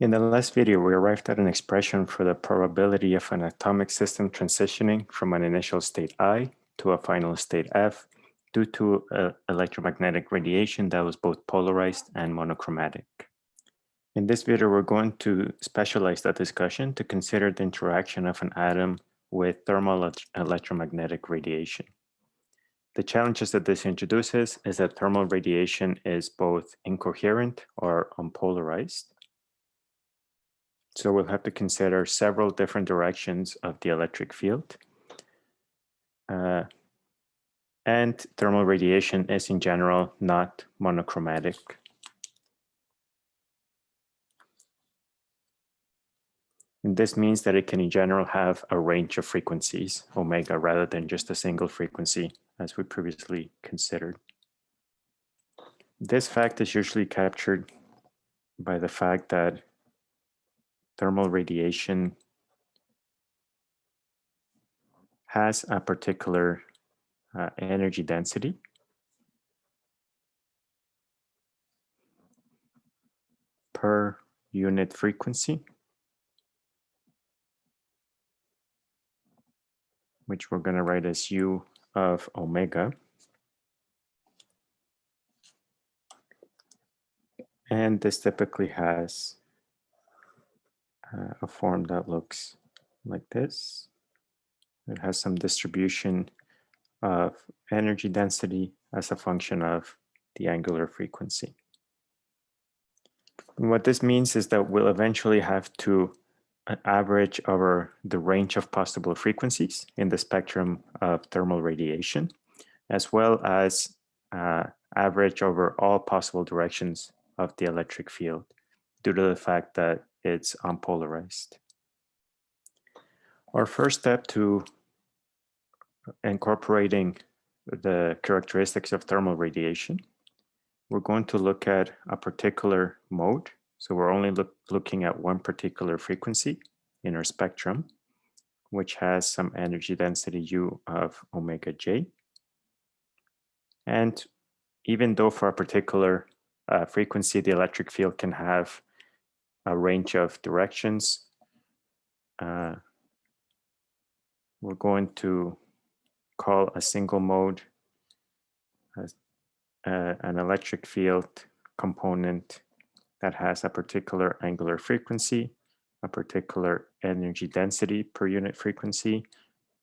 In the last video, we arrived at an expression for the probability of an atomic system transitioning from an initial state I to a final state F due to uh, electromagnetic radiation that was both polarized and monochromatic. In this video, we're going to specialize that discussion to consider the interaction of an atom with thermal electromagnetic radiation. The challenges that this introduces is that thermal radiation is both incoherent or unpolarized. So we'll have to consider several different directions of the electric field. Uh, and thermal radiation is in general not monochromatic. And this means that it can in general have a range of frequencies, omega, rather than just a single frequency, as we previously considered. This fact is usually captured by the fact that thermal radiation has a particular uh, energy density. per unit frequency. which we're going to write as u of omega. And this typically has uh, a form that looks like this. It has some distribution of energy density as a function of the angular frequency. And what this means is that we'll eventually have to average over the range of possible frequencies in the spectrum of thermal radiation, as well as uh, average over all possible directions of the electric field due to the fact that it's unpolarized. Our first step to incorporating the characteristics of thermal radiation, we're going to look at a particular mode so we're only look, looking at one particular frequency in our spectrum, which has some energy density U of omega j. And even though for a particular uh, frequency, the electric field can have a range of directions, uh, we're going to call a single mode as, uh, an electric field component that has a particular angular frequency, a particular energy density per unit frequency,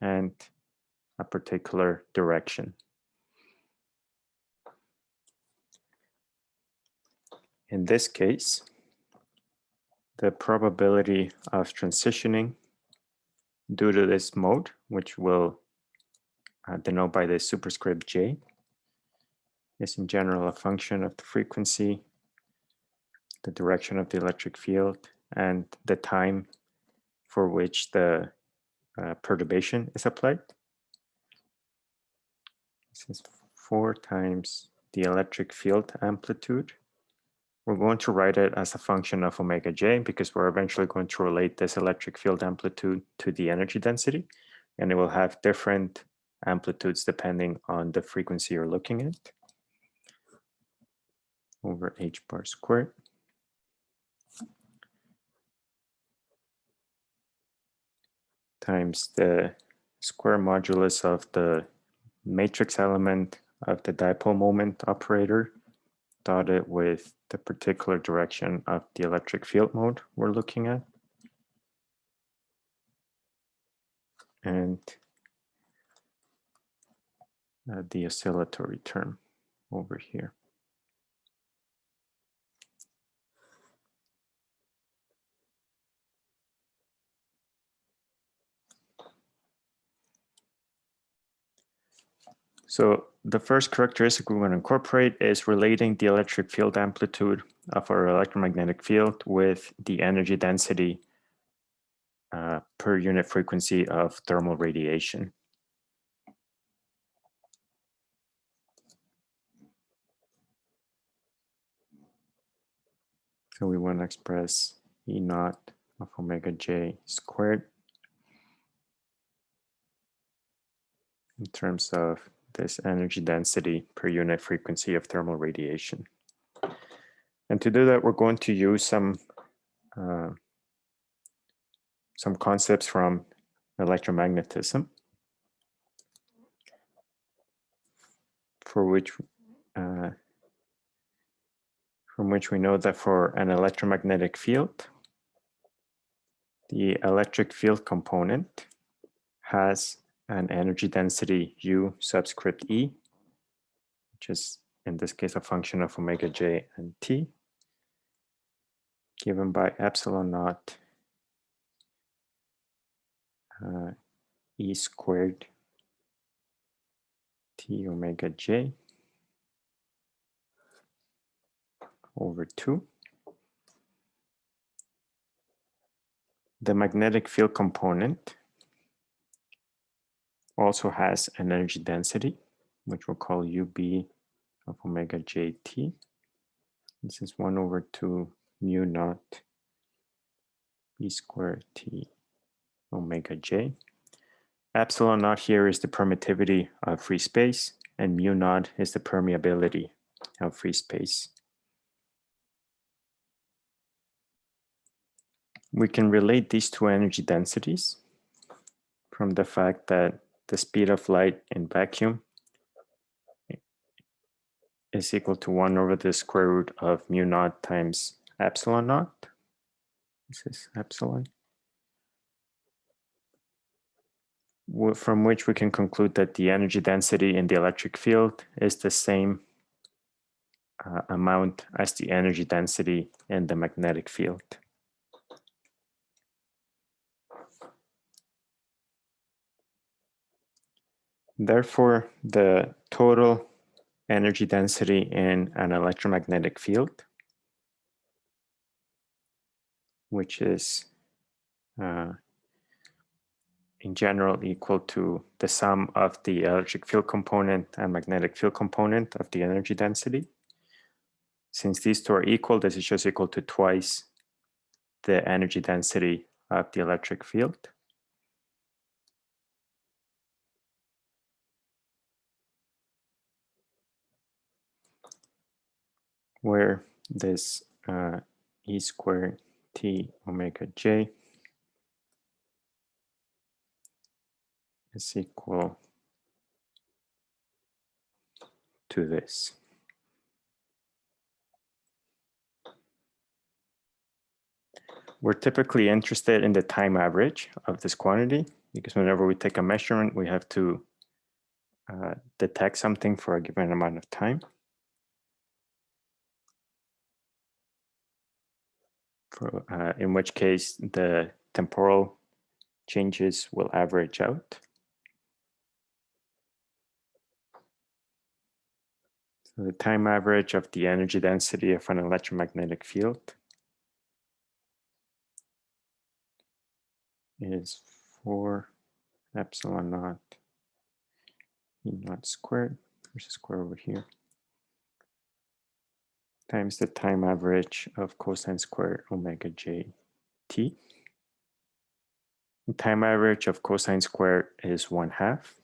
and a particular direction. In this case, the probability of transitioning due to this mode, which will uh, denote by the superscript j, is in general a function of the frequency the direction of the electric field, and the time for which the uh, perturbation is applied. This is four times the electric field amplitude. We're going to write it as a function of omega j because we're eventually going to relate this electric field amplitude to the energy density, and it will have different amplitudes depending on the frequency you're looking at over h bar squared. times the square modulus of the matrix element of the dipole moment operator dotted with the particular direction of the electric field mode we're looking at. And uh, the oscillatory term over here. So the first characteristic we want to incorporate is relating the electric field amplitude of our electromagnetic field with the energy density uh, per unit frequency of thermal radiation. So we want to express E naught of omega j squared in terms of this energy density per unit frequency of thermal radiation. And to do that, we're going to use some uh, some concepts from electromagnetism for which uh, from which we know that for an electromagnetic field, the electric field component has an energy density U subscript E, which is in this case a function of omega j and t, given by epsilon naught uh, E squared T omega j over 2. The magnetic field component also has an energy density, which we'll call UB of omega jt. This is 1 over 2 mu naught b squared t omega j. Epsilon naught here is the permittivity of free space, and mu naught is the permeability of free space. We can relate these two energy densities from the fact that the speed of light in vacuum is equal to 1 over the square root of mu naught times epsilon naught. This is epsilon. From which we can conclude that the energy density in the electric field is the same uh, amount as the energy density in the magnetic field. Therefore, the total energy density in an electromagnetic field, which is uh, in general equal to the sum of the electric field component and magnetic field component of the energy density. Since these two are equal, this is just equal to twice the energy density of the electric field. Where this uh, e squared t omega j is equal to this. We're typically interested in the time average of this quantity because whenever we take a measurement, we have to uh, detect something for a given amount of time. For, uh, in which case the temporal changes will average out. So the time average of the energy density of an electromagnetic field is 4 epsilon naught E naught squared, there's a square over here, times the time average of cosine squared omega j t. The time average of cosine squared is one half.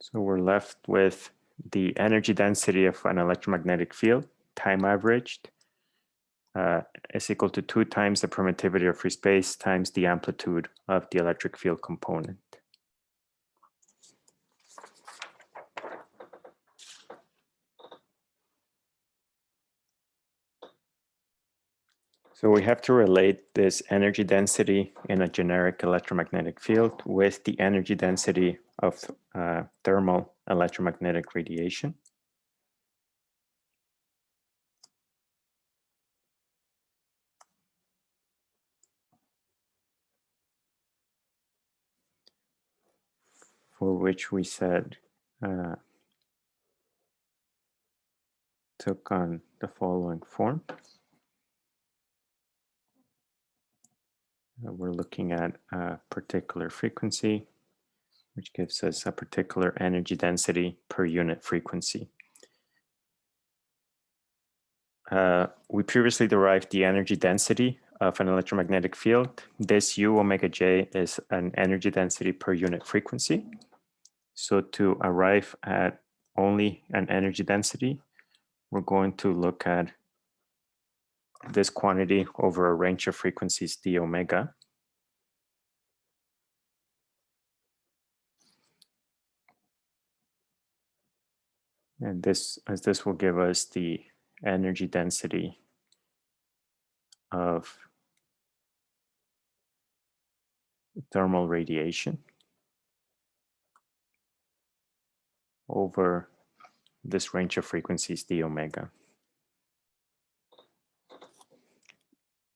So we're left with the energy density of an electromagnetic field, time averaged, uh, is equal to two times the permittivity of free space times the amplitude of the electric field component. So we have to relate this energy density in a generic electromagnetic field with the energy density of uh, thermal electromagnetic radiation. For which we said uh, took on the following form. Uh, we're looking at a particular frequency, which gives us a particular energy density per unit frequency. Uh, we previously derived the energy density of an electromagnetic field. This U omega J is an energy density per unit frequency. So to arrive at only an energy density, we're going to look at this quantity over a range of frequencies d omega. And this, as this will give us the energy density of thermal radiation over this range of frequencies d omega.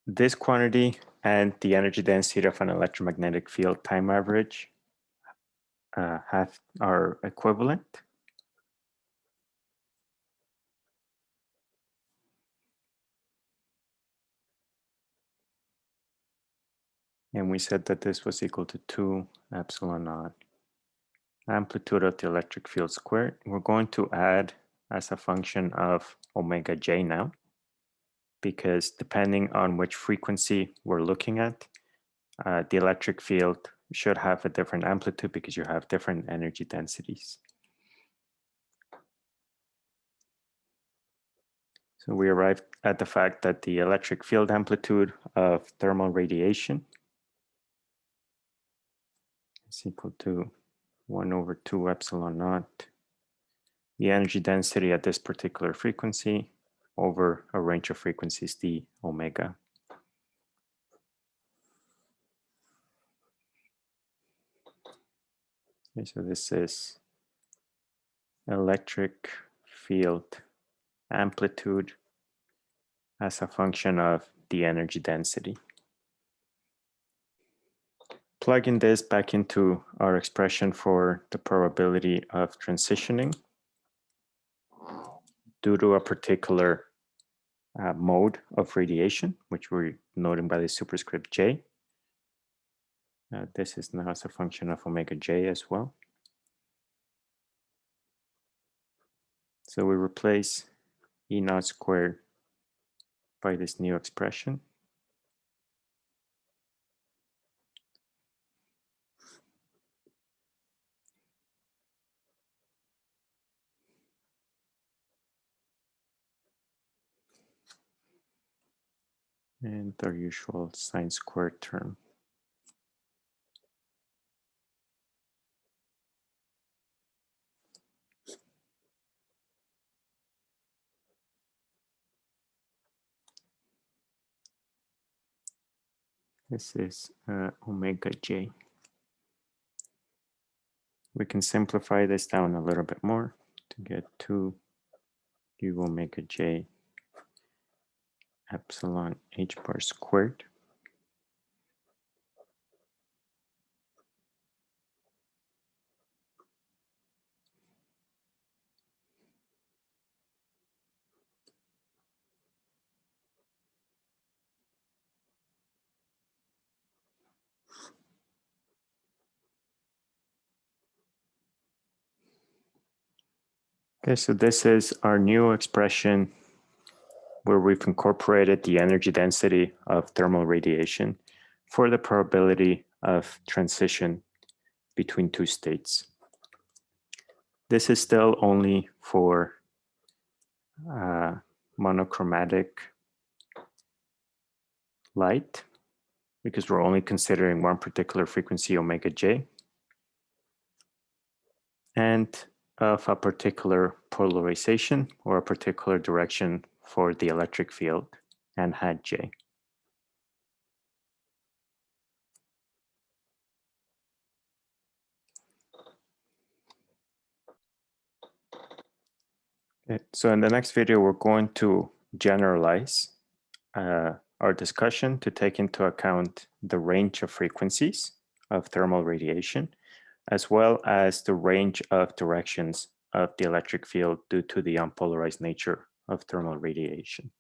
This quantity and the energy density of an electromagnetic field time average uh, have are equivalent. And we said that this was equal to 2 epsilon naught amplitude of the electric field squared. We're going to add as a function of omega j now, because depending on which frequency we're looking at, uh, the electric field should have a different amplitude because you have different energy densities. So we arrived at the fact that the electric field amplitude of thermal radiation is equal to 1 over 2 epsilon naught, the energy density at this particular frequency over a range of frequencies d omega. Okay, so this is electric field amplitude as a function of the energy density plugging this back into our expression for the probability of transitioning due to a particular uh, mode of radiation, which we're noting by the superscript J. Uh, this is now as a function of omega J as well. So we replace E naught squared by this new expression. And our usual sine squared term. This is uh, omega j. We can simplify this down a little bit more to get to u omega j epsilon h bar squared. Okay, so this is our new expression where we've incorporated the energy density of thermal radiation for the probability of transition between two states. This is still only for uh, monochromatic light because we're only considering one particular frequency omega j and of a particular polarization or a particular direction for the electric field and hat J. So in the next video, we're going to generalize uh, our discussion to take into account the range of frequencies of thermal radiation, as well as the range of directions of the electric field due to the unpolarized nature of thermal radiation.